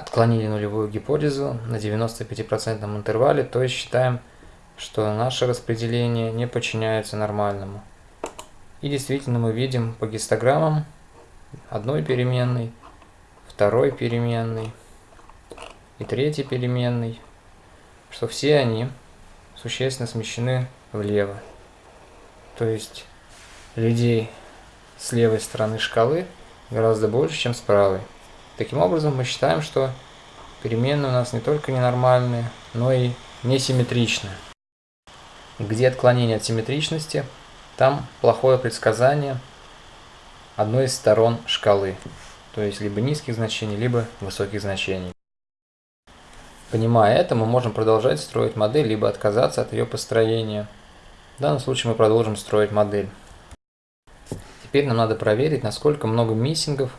отклонили нулевую гипотезу на 95% интервале, то есть считаем, что наше распределение не подчиняется нормальному. И действительно мы видим по гистограммам одной переменной, второй переменной и третьей переменной, что все они существенно смещены влево. То есть людей с левой стороны шкалы гораздо больше, чем с правой. Таким образом, мы считаем, что переменные у нас не только ненормальные, но и несимметричные. Где отклонение от симметричности, там плохое предсказание одной из сторон шкалы, то есть либо низких значений, либо высоких значений. Понимая это, мы можем продолжать строить модель, либо отказаться от ее построения. В данном случае мы продолжим строить модель. Теперь нам надо проверить, насколько много миссингов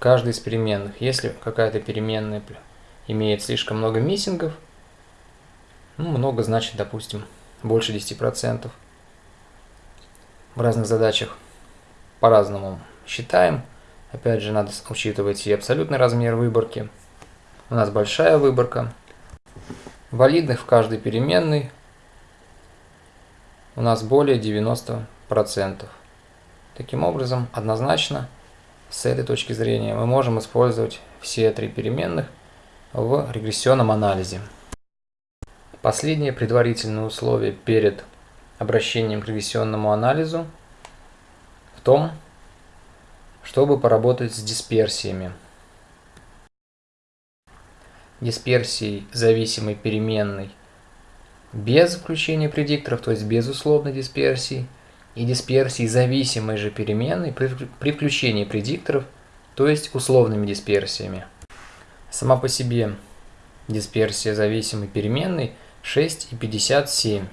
каждой из переменных. Если какая-то переменная имеет слишком много миссингов, ну, много значит, допустим, больше 10%. В разных задачах по-разному считаем. Опять же, надо учитывать и абсолютный размер выборки. У нас большая выборка. Валидных в каждой переменной у нас более 90%. Таким образом, однозначно, с этой точки зрения мы можем использовать все три переменных в регрессионном анализе. Последнее предварительное условие перед обращением к регрессионному анализу в том, чтобы поработать с дисперсиями. Дисперсией зависимой переменной без включения предикторов, то есть без условной дисперсии – и дисперсии зависимой же переменной при, включении предикторов, то есть условными дисперсиями. Сама по себе дисперсия зависимой переменной 6,57.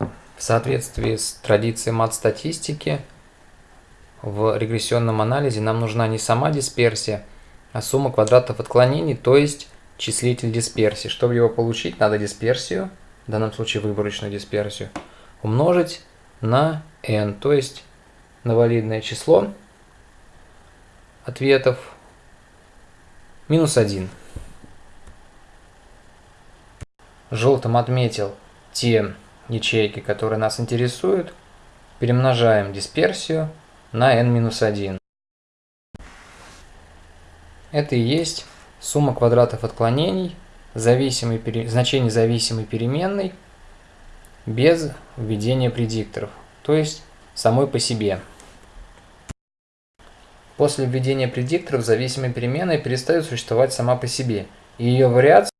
В соответствии с традицией мат-статистики, в регрессионном анализе нам нужна не сама дисперсия, а сумма квадратов отклонений, то есть числитель дисперсии. Чтобы его получить, надо дисперсию – в данном случае выборочную дисперсию, умножить на n, то есть на валидное число ответов минус 1. Желтым отметил те ячейки, которые нас интересуют. Перемножаем дисперсию на n-1. Это и есть сумма квадратов отклонений зависимой, значение зависимой переменной без введения предикторов, то есть самой по себе. После введения предикторов зависимая переменная перестает существовать сама по себе, и ее вариация